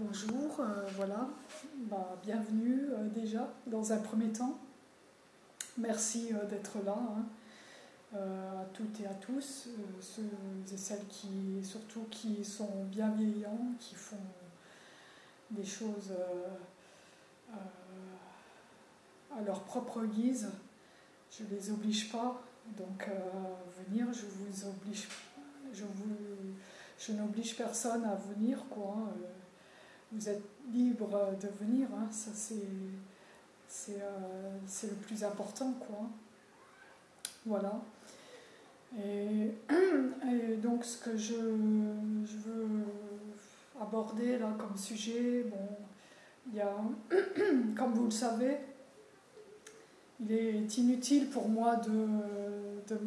Bonjour, euh, voilà, bah, bienvenue euh, déjà dans un premier temps. Merci euh, d'être là, hein, à toutes et à tous, ceux et celles qui, surtout qui sont bienveillants, qui font des choses à leur propre guise. Je ne les oblige pas, donc à venir, je vous oblige, je, n'oblige personne à venir, quoi. Hein, vous êtes libre de venir, hein, ça euh, c'est le plus important, quoi. Voilà. Et, donc ce que je, veux aborder là comme sujet, bon, il y a, comme vous le savez, il est inutile pour moi de, de,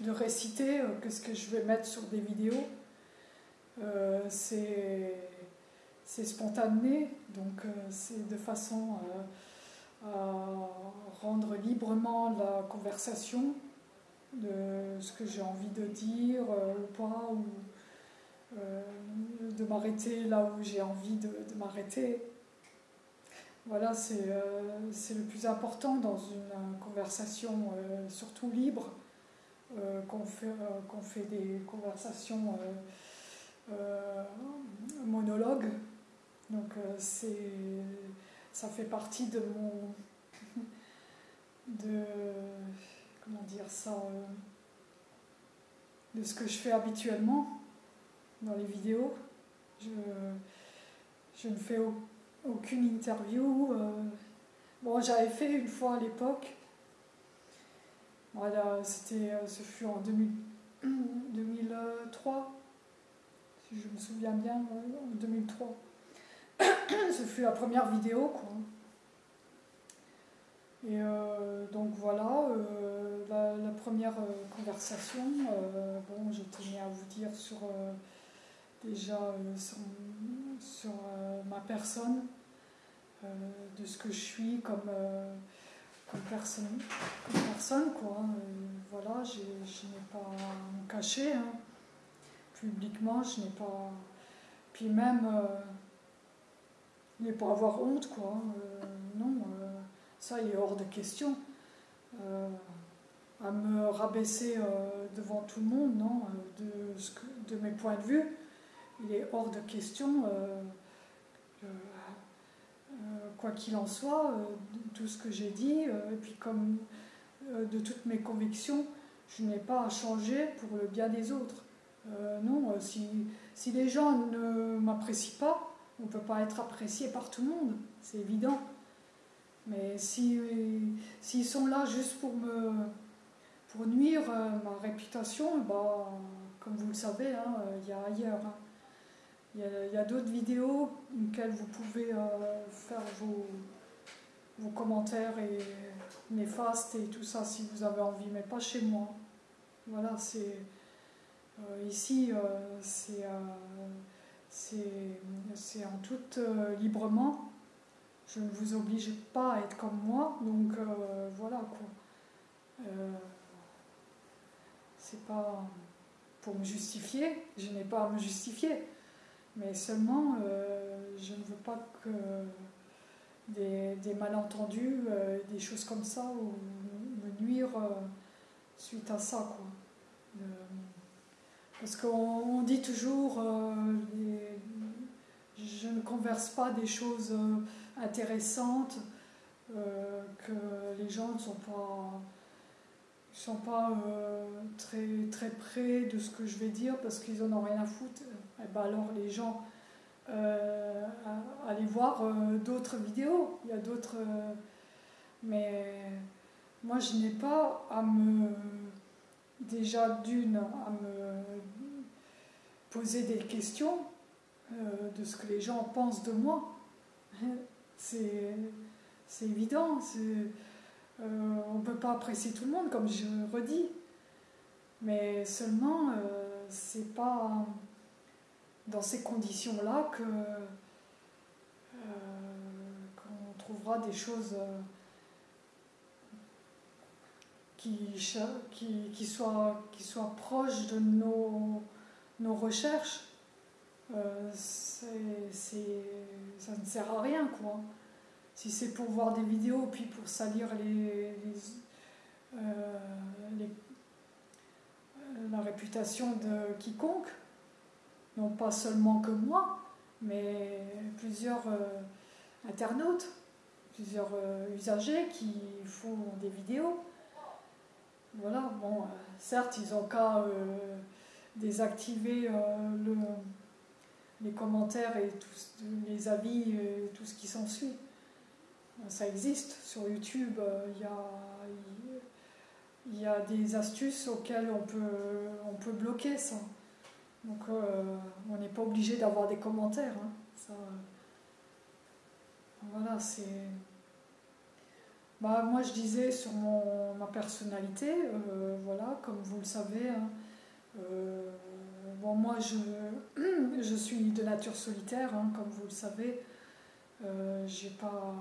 de réciter euh, ce que je vais mettre sur des vidéos. Euh, c'est c'est spontané, donc euh, c'est de façon euh, à rendre librement la conversation de ce que j'ai envie de dire euh, ou pas, ou de m'arrêter là où j'ai envie de, m'arrêter. Voilà, c'est le plus important dans une conversation, surtout libre, qu'on fait, qu'on fait des conversations monologues. Donc euh, c'est, ça fait partie de mon, de, comment dire ça, euh, de ce que je fais habituellement dans les vidéos. Je, je ne fais aucune interview. Euh. Bon, j'avais fait une fois à l'époque. Voilà, c'était, ce fut en 2003, si je me souviens bien, en 2003. ce fut la première vidéo, quoi. Et euh, donc voilà, euh, la, première euh, conversation, bon, je tenais à vous dire sur déjà sur, ma personne, de ce que je suis comme, personne, personne, quoi. voilà, je n'ai pas à me hein. publiquement, je n'ai pas. Puis même mais pour avoir honte, quoi. Euh, non, euh, ça, il est hors de question. Euh, à me rabaisser devant tout le monde, non, de, mes points de vue, il est hors de question. quoi qu'il en soit, tout ce que j'ai dit, et puis comme de toutes mes convictions, je n'ai pas à changer pour le bien des autres. non, si les gens ne m'apprécient pas, on ne peut pas être apprécié par tout le monde, c'est évident. Mais s'ils si, sont là juste pour me pour nuire euh, ma réputation, bah, comme vous le savez, hein, il y a ailleurs. Hein. Il y a, d'autres vidéos auxquelles vous pouvez euh, faire vos, vos commentaires et néfastes et tout ça si vous avez envie, mais pas chez moi. Voilà, c'est euh, ici, c'est c'est en tout euh, librement. Je ne vous oblige pas à être comme moi, donc euh, voilà quoi. Euh, c'est pas pour me justifier, je n'ai pas à me justifier, mais seulement je ne veux pas que des, des malentendus, des choses comme ça, me nuire suite à ça quoi. Parce qu'on dit toujours, euh, je ne converse pas des choses euh, intéressantes, euh, que les gens ne sont pas, sont pas très, très près de ce que je vais dire parce qu'ils n'en ont rien à foutre. Et eh ben alors les gens, allez voir d'autres vidéos, il y a d'autres... mais moi je n'ai pas à me déjà d'une à me poser des questions euh, de ce que les gens pensent de moi. C'est évident. Euh, on ne peut pas apprécier tout le monde, comme je redis. Mais seulement, euh, c'est pas dans ces conditions-là que qu'on trouvera des choses qui, soit, qui soit proche de nos, nos recherches. Euh, c'est ne sert à rien, quoi. Si c'est pour voir des vidéos, puis pour salir les, euh, la réputation de quiconque, non pas seulement que moi, mais plusieurs internautes, plusieurs usagers qui font des vidéos. Voilà, bon, certes, ils ont qu'à désactiver le, les commentaires et tous les avis et tout ce qui s'ensuit. Ça existe sur YouTube, euh, il y a, des astuces auxquelles on peut, bloquer ça. Donc euh, on n'est pas obligé d'avoir des commentaires. Hein. Voilà, c'est. Bah, moi je disais sur mon, ma personnalité, euh, voilà, comme vous le savez, hein, bon, moi, je, je, suis de nature solitaire, hein, comme vous le savez. Euh, pas,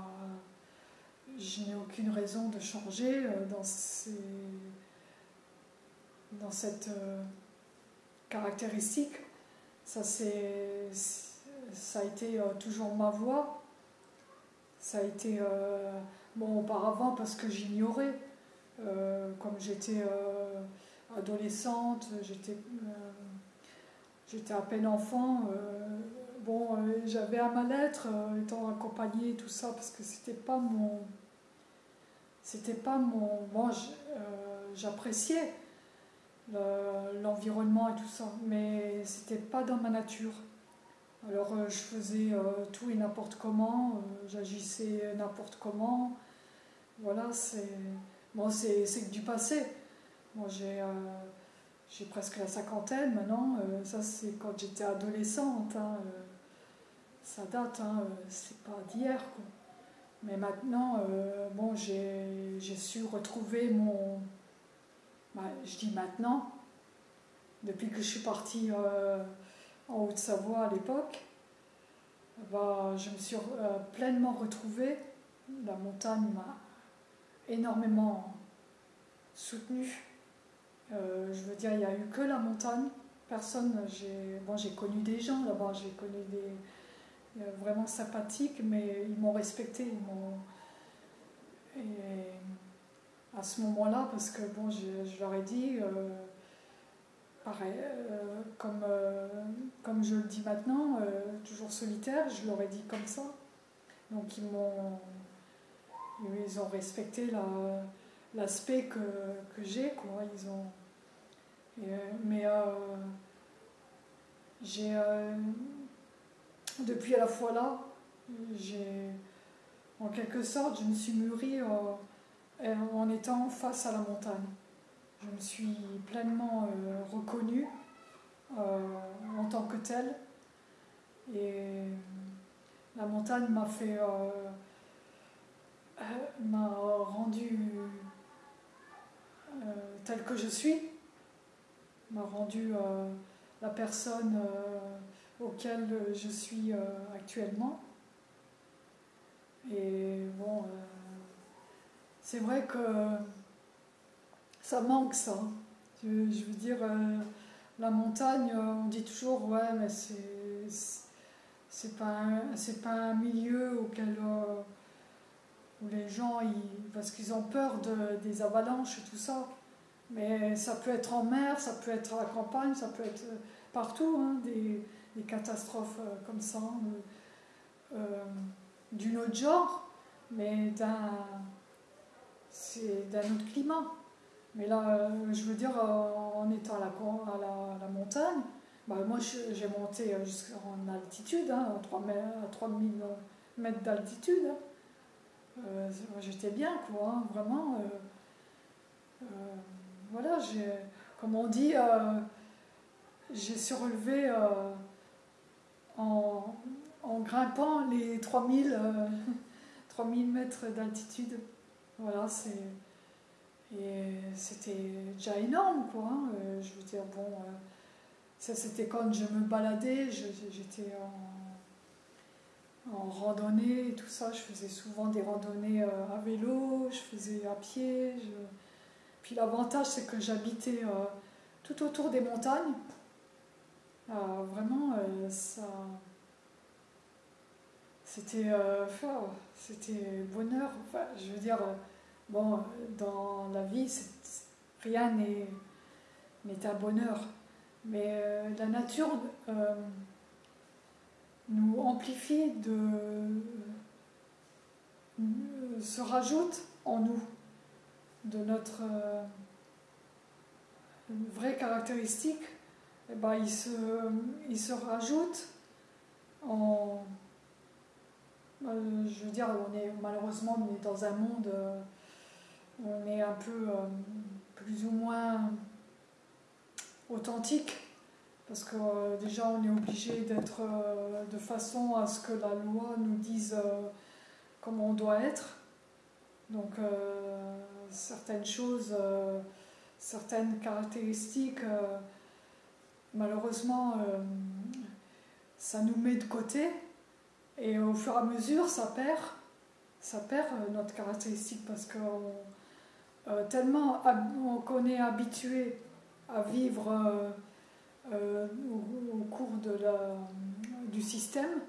je n'ai aucune raison de changer euh, dans, ces, dans cette euh, caractéristique. Ça, ça a été toujours ma voix. Ça a été, bon, auparavant, parce que j'ignorais. comme j'étais adolescente, j'étais J'étais à peine enfant. Euh, bon, euh, j'avais à ma lettre, euh, étant accompagnée, tout ça, parce que c'était pas mon. C'était pas mon. Bon, j'appréciais l'environnement et tout ça, mais c'était pas dans ma nature. Alors je faisais tout et n'importe comment, j'agissais n'importe comment. Voilà, c'est bon, c'est du passé. Bon, j'ai presque la cinquantaine maintenant. Euh, ça, c'est quand j'étais adolescente. Hein, euh, ça date, hein, euh, c'est pas d'hier. Mais maintenant, bon, j'ai su retrouver mon. Je dis maintenant, depuis que je suis partie en Haute-Savoie à l'époque, bah, je me suis pleinement retrouvée. La montagne m'a énormément soutenue euh, je veux dire, il n'y a eu que la montagne. Personne, j'ai connu des gens là-bas, j'ai connu des euh, vraiment sympathiques, mais ils m'ont respecté. Et à ce moment-là, parce que bon, je, leur ai dit, euh, pareil, comme, comme je le dis maintenant, toujours solitaire, je leur ai dit comme ça. Donc ils m'ont, ils ont respecté l'aspect que, que j'ai, quoi. Ils ont, euh, mais euh, j'ai, euh, depuis à la fois là, j'ai, en quelque sorte, je me suis mûrie en étant face à la montagne. Je me suis pleinement reconnue en tant que telle. Et la montagne m'a fait. m'a rendu telle que je suis m'a rendu euh, la personne euh, auquel je suis euh, actuellement. Et bon, c'est vrai que ça manque ça. Je, veux dire, la montagne, on dit toujours, ouais, mais c'est, pas, c'est pas un milieu auquel où les gens, ils, parce qu'ils ont peur de, des avalanches et tout ça. Mais ça peut être en mer, ça peut être à la campagne, ça peut être euh, partout, hein, des, catastrophes euh, comme ça, euh, d'une autre genre, mais d'un, c'est d'un autre climat. Mais là, je veux dire, en étant à la, à la, montagne, bah moi j'ai monté jusqu'en altitude, hein, à, 3 3000 mètres d'altitude. Hein. J'étais bien, quoi, hein, vraiment voilà, comme on dit, euh, j'ai surélevé euh, en, grimpant les 3000, 3000 euh, mètres d'altitude. Voilà, c'est. Et c'était déjà énorme, quoi. Hein. je veux dire, bon, ça c'était quand je me baladais, j'étais en, randonnée et tout ça. Je faisais souvent des randonnées à vélo, je faisais à pied. Puis l'avantage, c'est que j'habitais euh, tout autour des montagnes. Euh, vraiment, euh, ça, c'était c'était bonheur. Enfin, je veux dire, bon, dans la vie, rien n'est un bonheur. Mais la nature nous amplifie, de, se rajoute en nous de notre vraie caractéristique, eh ben, il, se, il se rajoute en. Euh, je veux dire, on est, malheureusement, on est dans un monde euh, on est un peu euh, plus ou moins authentique, parce que déjà on est obligé d'être de façon à ce que la loi nous dise comment on doit être. Donc certaines choses certaines caractéristiques, euh, malheureusement, euh, ça nous met de côté et au fur et à mesure, ça perd, ça perd euh, notre caractéristique parce que tellement qu'on est habitué à vivre au, cours de la, du système,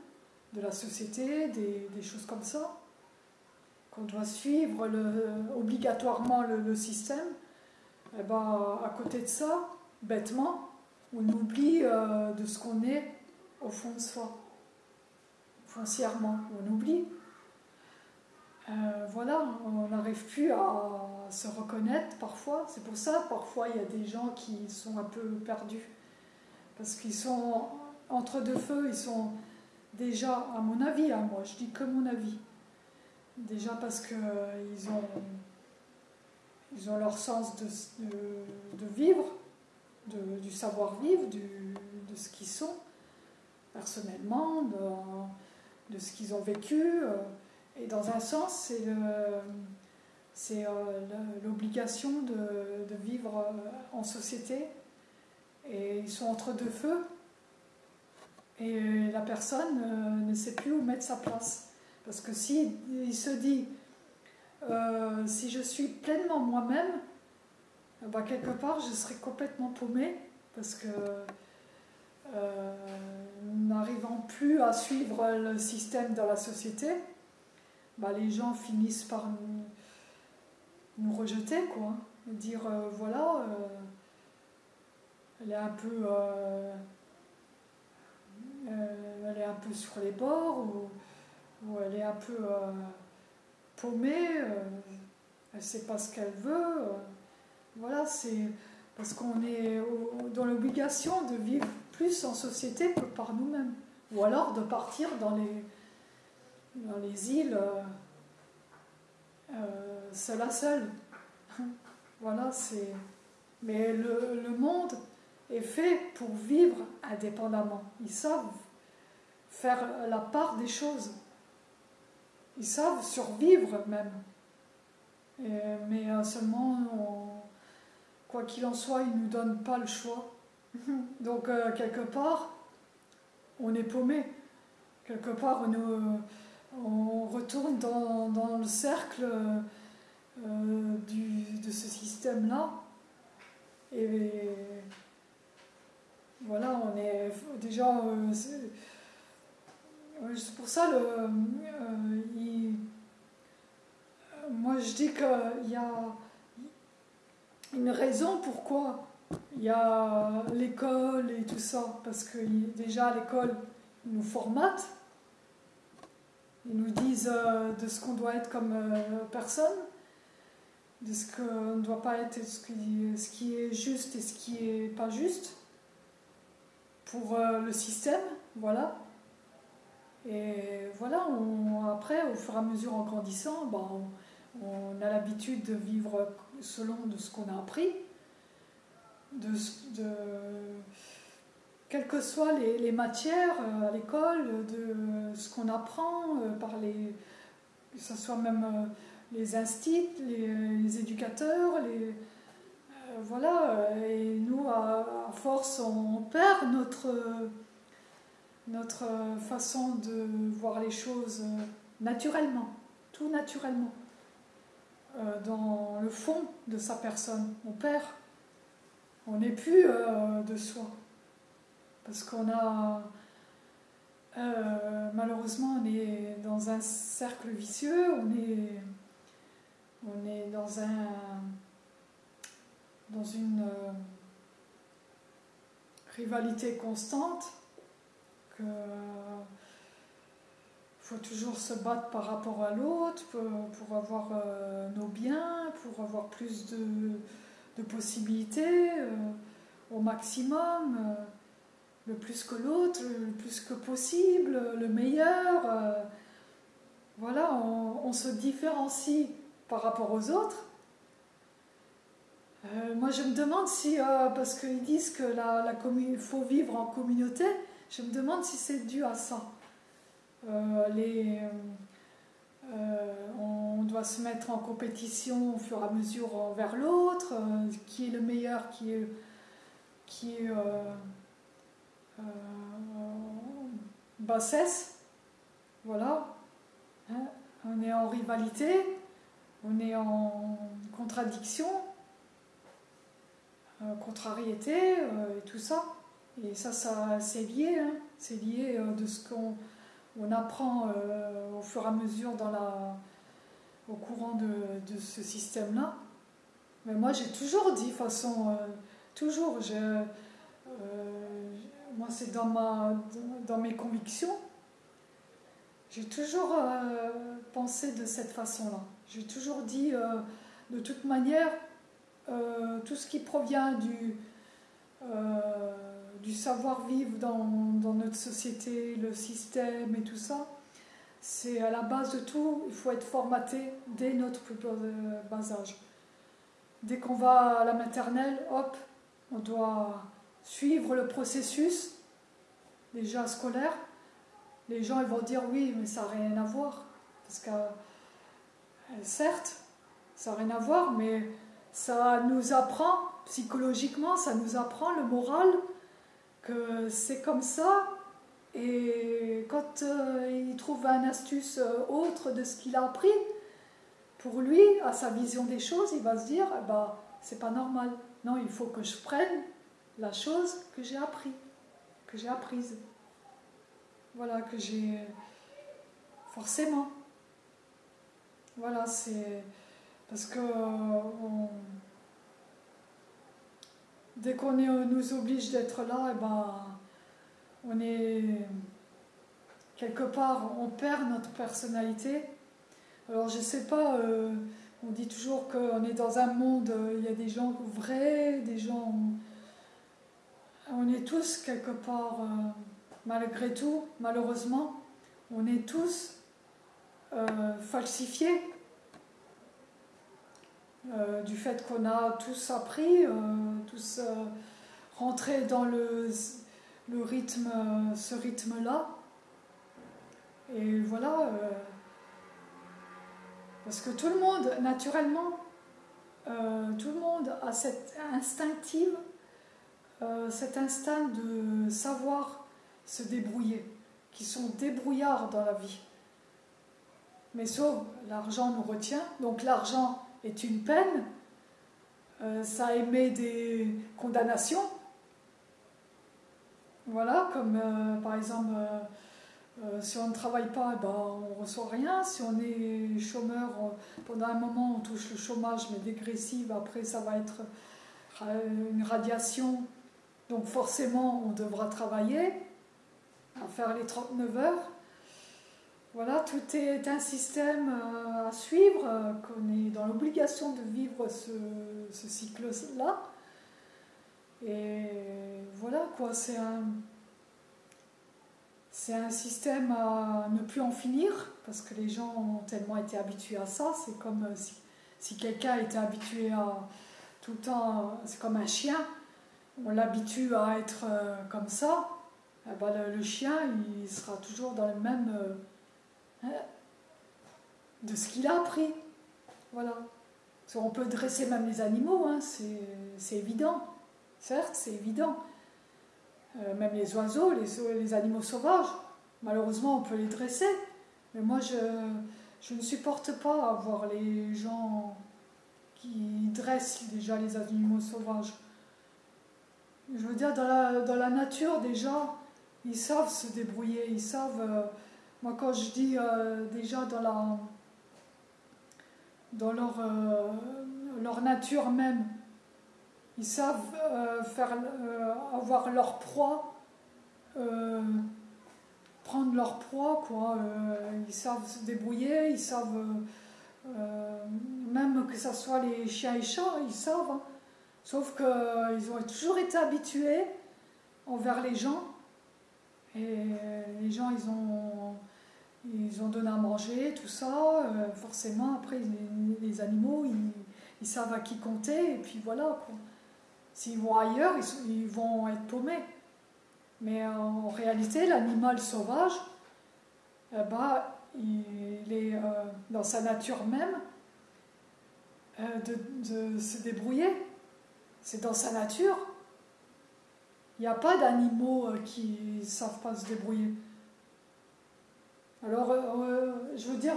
de la société, des, choses comme ça, qu'on doit suivre obligatoirement le système, et eh ben, à côté de ça, bêtement, on oublie euh, de ce qu'on est au fond de soi. Foncièrement, on oublie. Euh, voilà, on n'arrive plus à se reconnaître parfois. C'est pour ça, parfois, il y a des gens qui sont un peu perdus. Parce qu'ils sont entre deux feux, ils sont déjà, à mon avis, hein, moi, je dis que mon avis. Déjà parce qu'ils ont ils ont leur sens de, vivre, du savoir-vivre, de ce qu'ils sont personnellement, de, ce qu'ils ont vécu. Euh, et dans un sens, c'est euh, l'obligation de, vivre euh, en société. Et ils sont entre deux feux. Et la personne ne sait plus où mettre sa place. Parce que si il se dit euh, si je suis pleinement moi-même, bah, quelque part, je serai complètement paumée parce que euh, n'arrivant plus à suivre le système dans la société, bah, les gens finissent par nous, rejeter, quoi. Dire euh, voilà, elle est un peu. elle est un peu sur les bords ou, ou elle est un peu paumée, euh, elle sait pas ce qu'elle veut. Euh, voilà, c'est parce qu'on est dans l'obligation de vivre plus en société que par nous-mêmes. Ou alors de partir dans les, dans les îles euh, seul à seul. voilà, c'est. Mais le, le, monde est fait pour vivre indépendamment. Ils savent faire la part des choses. Ils savent survivre même. mais euh, seulement, quoi qu'il en soit, ils ne nous donnent pas le choix. Donc, euh, quelque part, on est paumé. Quelque part, on, on retourne dans, le cercle euh, de ce système-là. Et voilà, on est déjà c'est pour ça, le, euh, moi je dis qu'il y a une raison pourquoi il y a l'école et tout ça. Parce que déjà l'école, nous formatent, ils nous disent euh, de ce qu'on doit être comme euh, personne, de ce qu'on ne doit pas être, ce qui, ce qui est juste et ce qui n'est pas juste pour le système, voilà. Et voilà, après, au fur et à mesure en grandissant, ben, on, a l'habitude de vivre selon de ce qu'on a appris, de, de, quelles que soient les, matières euh, à l'école, de ce qu'on apprend euh, par les, que ce soit même euh, les instituts, les, éducateurs, les, voilà, et nous, à, force, on perd notre notre façon de voir les choses naturellement, tout naturellement, dans le fond de sa personne. On perd, on n'est plus de soi. Parce qu'on a, malheureusement, on est dans un cercle vicieux, on est, dans un dans une euh, rivalité constante, qu'il faut toujours se battre par rapport à l'autre pour, avoir euh, nos biens, pour avoir plus de, possibilités euh, au maximum, le plus que l'autre, le plus que possible, le meilleur. voilà, on se différencie par rapport aux autres euh, moi, je me demande si, euh, parce qu'ils disent que la, faut vivre en communauté, je me demande si c'est dû à ça. Euh, on doit se mettre en compétition au fur et à mesure envers l'autre, qui est le meilleur, qui est bassesse. Voilà. Hein, on est en rivalité, on est en contradiction. Euh, contrariété euh, et tout ça. Et ça, ça c'est lié, hein. c'est lié euh, de ce qu'on on apprend au fur et à mesure au courant de, de ce système-là. Mais moi, j'ai toujours dit, de façon, toujours, je, moi, c'est dans, dans mes convictions, j'ai toujours pensé de cette façon-là. J'ai toujours dit, de toute manière, euh, tout ce qui provient du, euh, du savoir-vivre dans, dans, notre société, le système et tout ça, c'est à la base de tout, il faut être formaté dès notre plus bas âge. Dès qu'on va à la maternelle, hop, on doit suivre le processus déjà scolaire. Les gens ils vont dire oui, mais ça n'a rien à voir. Parce que euh, certes, ça n'a rien à voir, mais ça nous apprend, psychologiquement, ça nous apprend le moral, que c'est comme ça. Et quand euh, il trouve une astuce euh, autre de ce qu'il a appris, pour lui, à sa vision des choses, il va se dire, bah, c'est pas normal. Non, il faut que je prenne la chose que j'ai appris, que j'ai apprise. Voilà, que j'ai forcément. Voilà, c'est parce que dès qu'on nous oblige d'être là, eh ben, on est quelque part, on perd notre personnalité. Alors je sais pas, euh, on dit toujours qu'on est dans un monde, euh, il y a des gens vrais, des gens. On est tous quelque part, euh, malgré tout, malheureusement, on est tous falsifiés euh, du fait qu'on a tous appris, euh, tous euh, rentré dans le, le rythme, ce rythme-là. Et voilà, parce que tout le monde, naturellement, tout le monde a cette instinctive, cet instinct de savoir se débrouiller, qui sont débrouillards dans la vie. Mais sauf l'argent nous retient, donc l'argent est une peine, euh, ça émet des condamnations. Voilà, comme euh, par exemple, euh, si on ne travaille pas, eh ben, on ne reçoit rien. Si on est chômeur, pendant un moment, on touche le chômage, mais dégressive. Après, ça va être une radiation. Donc forcément, on devra travailler à faire les 39 heures. Voilà, tout est un système euh, à suivre, euh, qu'on est dans l'obligation de vivre ce, cycle-là. Et voilà, quoi, c'est un, système à ne plus en finir, parce que les gens ont tellement été habitués à ça. C'est comme euh, si, quelqu'un était habitué à tout le temps, c'est comme un chien, on l'habitue à être comme ça, eh ben, le, chien, il sera toujours dans le même de ce qu'il a appris. Voilà. On peut dresser même les animaux, hein, c'est évident. Certes, c'est évident. Euh, même les oiseaux, les, animaux sauvages, malheureusement, on peut les dresser. Mais moi, je, je ne supporte pas voir les gens qui dressent déjà les animaux sauvages. Je veux dire, dans la, dans la nature, déjà, ils savent se débrouiller, ils savent. Euh, Moi, quand je dis déjà dans, la, dans leur, leur nature même, ils savent faire, avoir leur proie, prendre leur proie, quoi. ils savent se débrouiller, ils savent euh, même que ce soit les chiens et chats, ils savent. Hein. Sauf qu'ils euh, ont toujours été habitués envers les gens. Et les gens, ils ont, ils ont donné à manger, tout ça. Euh, forcément, après, les, animaux, ils, savent à qui compter. Et puis voilà. S'ils vont ailleurs, ils, vont être paumés. Mais en réalité, l'animal sauvage, eh ben, il est euh, dans sa nature même euh, de, se débrouiller. C'est dans sa nature. Il n'y a pas d'animaux euh, qui ne savent pas se débrouiller. Alors, je veux dire,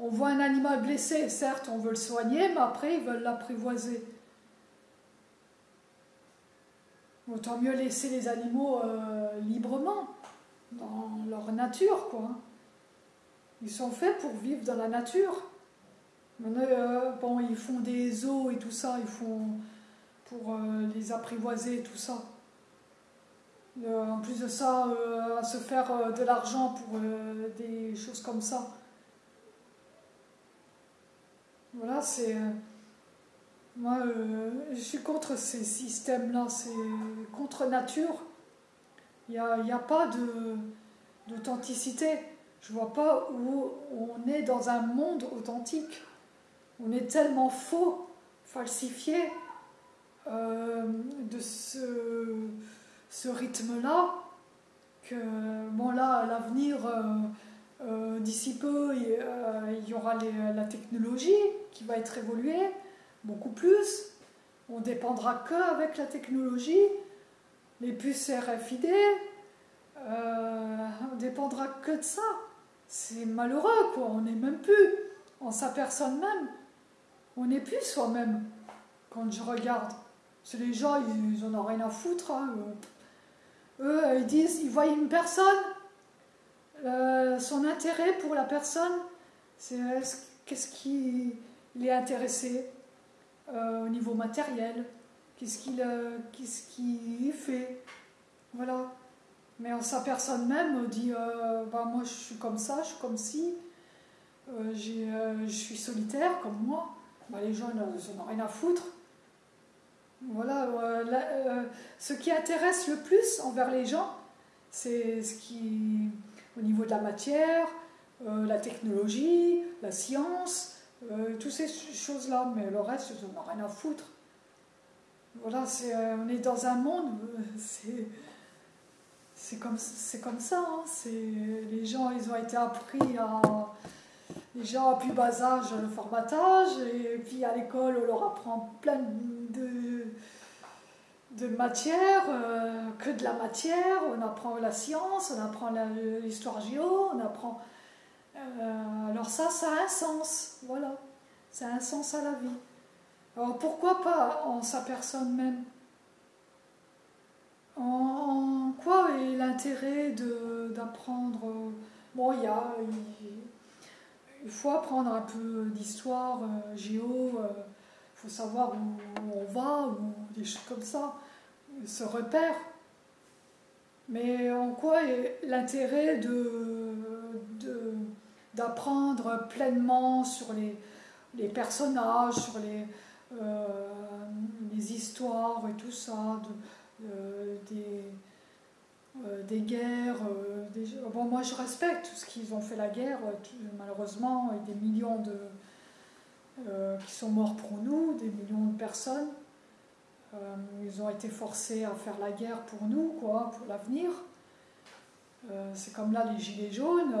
on voit un animal blessé, certes, on veut le soigner, mais après, ils veulent l'apprivoiser. Autant mieux laisser les animaux librement, dans leur nature, quoi. Ils sont faits pour vivre dans la nature. Euh, bon, ils font des eaux et tout ça, ils font pour euh, les apprivoiser, tout ça. Euh, en plus de ça, à se faire de l'argent pour des choses comme ça. Voilà, c'est. moi, je suis contre ces systèmes-là, c'est contre nature. Il n'y a, a, pas d'authenticité. Je vois pas où on est dans un monde authentique. On est tellement faux, falsifié euh, de ce, ce rythme-là que, bon là, à l'avenir, euh, euh, d'ici peu, il, y aura la technologie qui va être évoluée, beaucoup plus. On dépendra que avec la technologie, les puces RFID, on dépendra que de ça c'est malheureux, quoi. On n'est même plus en sa personne même. On n'est plus soi-même quand je regarde. C'est les gens, ils, en ont rien à foutre. Hein. Eux, ils disent, ils voient une personne, euh, son intérêt pour la personne, c'est qu'est-ce qui est intéressé euh, au niveau matériel, qu'est-ce qu'il euh, fait? Voilà. Mais sa personne même dit bah, Moi, je suis comme ça, je suis comme ci, je suis solitaire comme moi. Bah, les gens n'en ont rien à foutre. Voilà, ce qui intéresse le plus envers les gens, c'est ce qui, au niveau de la matière, la technologie, la science, toutes ces choses-là. Mais le reste, ils n'en ont rien à foutre. Voilà, c'est, on est dans un monde, c'est c'est comme, comme ça. Hein. Les gens, ils ont été appris à. Les gens à plus bas âge, le formatage, et puis à l'école, on leur apprend plein de, de matières, euh, que de la matière. On apprend la science, on apprend l'histoire géo, on apprend. Euh, alors, ça, ça a un sens. Voilà. Ça a un sens à la vie. Alors, pourquoi pas en sa personne même? En, quoi est l'intérêt d'apprendre? Bon, il y a. Il, faut apprendre un peu d'histoire, euh, géo, il euh, faut savoir où, on va, ou des choses comme ça, se repère. Mais en quoi est l'intérêt de, d'apprendre pleinement sur les, les personnages, sur les, euh, les histoires et tout ça, de, des, euh, des guerres. Euh. Bon, moi, je respecte tout ce qu'ils ont fait la guerre, malheureusement, et des millions de, qui sont morts pour nous, des millions de personnes. ils ont été forcés à faire la guerre pour nous, quoi, pour l'avenir. c'est comme là les gilets jaunes,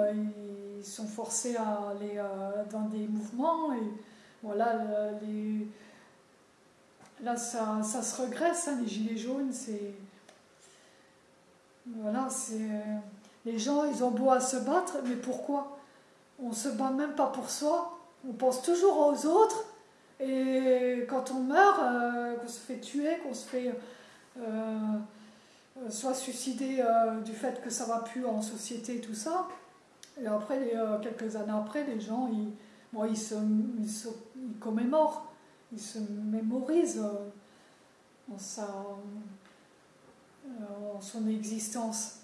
ils sont forcés à aller dans des mouvements et voilà les, Là, ça, ça se regresse, hein, les gilets jaunes, c'est. Voilà, c'est. Les gens, ils ont beau à se battre, mais pourquoi? On se bat même pas pour soi, on pense toujours aux autres, et quand on meurt, euh, qu'on se fait tuer, qu'on se fait. Euh, soit suicidé du fait que ça va plus en société, tout ça. Et après, quelques années après, les gens, ils, ils, commémorent, ils se mémorisent en son existence.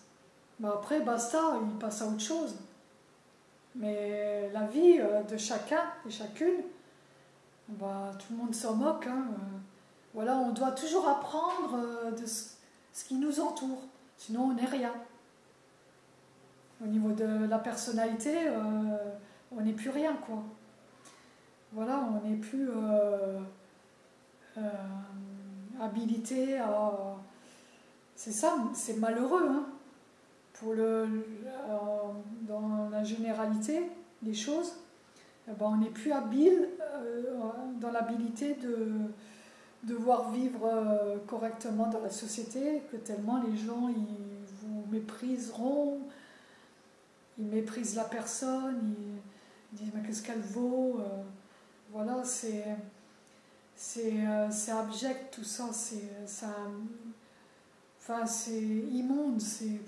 Mais après, basta, ils passent à autre chose. Mais la vie euh, de chacun et chacune, bah, tout le monde s'en moque. Hein. Voilà, on doit toujours apprendre euh, de ce qui nous entoure, sinon on n'est rien. Au niveau de la personnalité, euh, on n'est plus rien, quoi. Voilà, on n'est plus habilité à. C'est ça, c'est malheureux, hein. Pour le, dans la généralité des choses, eh ben, on n'est plus habile euh, dans l'habilité de devoir vivre euh, correctement dans la société, que tellement les gens ils vous mépriseront, ils méprisent la personne, ils, disent mais qu'est-ce qu'elle vaut, euh, voilà c'est c'est abject tout ça, c'est ça, enfin c'est immonde, c'est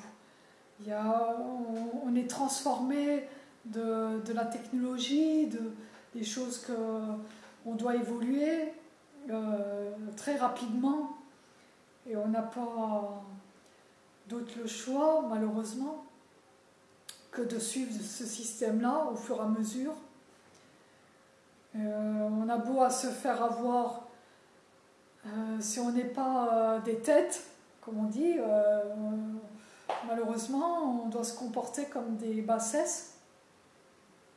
on, est transformé de, la technologie, de, des choses qu'on doit évoluer euh, très rapidement et on n'a pas d'autre choix, malheureusement, que de suivre ce système-là au fur et à mesure. Euh, on a beau à se faire avoir euh, si on n'est pas des têtes, comme on dit, malheureusement, on doit se comporter comme des bassesses,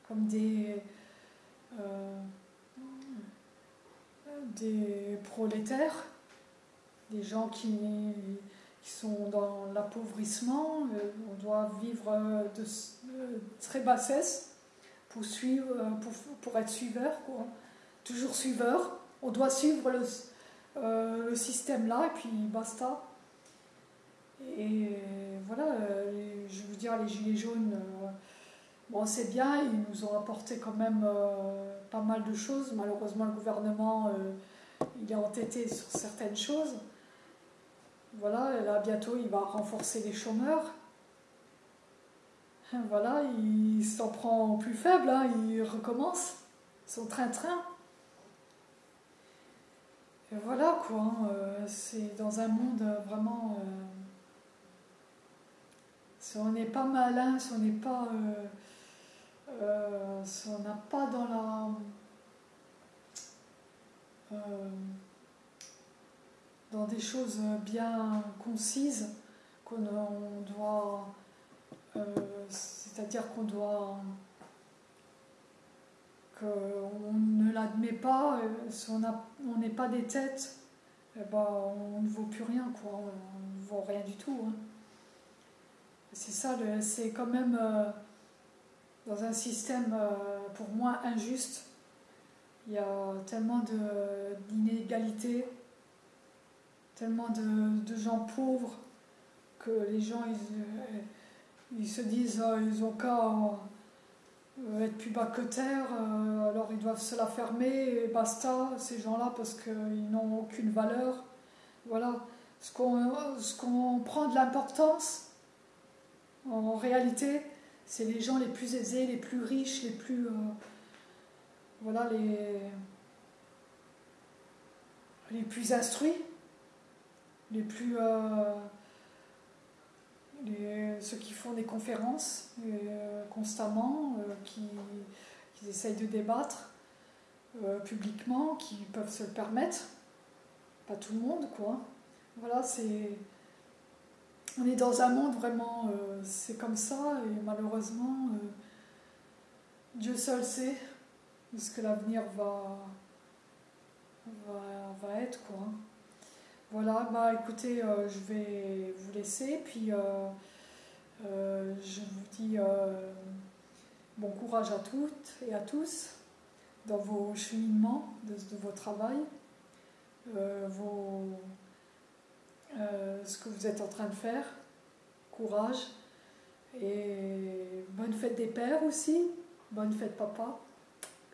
comme des, euh, prolétaires, des gens qui, sont dans l'appauvrissement. Euh, on doit vivre de, très bassesse pour, être suiveur, toujours suiveur. On doit suivre euh, le système là et puis basta. Et voilà, euh, je veux dire, les Gilets jaunes, euh, bon, c'est bien, ils nous ont apporté quand même euh, pas mal de choses. Malheureusement, le gouvernement, il est entêté sur certaines choses. Voilà, là, bientôt, il va renforcer les chômeurs. Voilà, il s'en prend plus faible, hein, il recommence son train-train. Et voilà quoi, hein, c'est dans un monde vraiment si on n'est pas malin, si on n'est pas. Euh, euh, on n'a pas dans la. Euh, dans des choses bien concises qu'on doit. C'est-à-dire qu'on doit. qu'on ne l'admet pas, si on n'est pas des têtes, eh ben, on ne vaut plus rien, quoi. on ne vaut rien du tout. Hein. C'est ça, c'est quand même euh, dans un système euh, pour moi injuste. Il y a tellement d'inégalités, tellement de, gens pauvres que les gens ils, se disent oh, ils ont qu'à euh, être plus bas que terre, alors ils doivent se la fermer et basta, ces gens-là, parce qu'ils n'ont aucune valeur. Voilà. Ce qu'on prend de l'importance, en réalité, c'est les gens les plus aisés, les plus riches, les plus. Euh, voilà, les. plus instruits, les plus. Euh, ceux qui font des conférences euh, constamment, qui, qui, essayent de débattre publiquement, qui peuvent se le permettre. Pas tout le monde, quoi. Voilà, c'est on est dans un monde vraiment, euh, c'est comme ça, et malheureusement, euh, Dieu seul sait ce que l'avenir va, va, être. Quoi. Voilà, bah écoutez, euh, je vais vous laisser, puis je vous dis bon courage à toutes et à tous dans vos cheminements de, vos travail, vos euh, ce que vous êtes en train de faire. Courage. Et bonne fête des pères aussi. Bonne fête papa,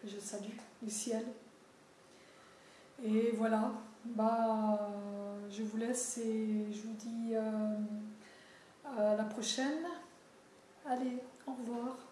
que je salue du ciel. Et voilà, bah, je vous laisse et je vous dis à la prochaine. Allez, au revoir.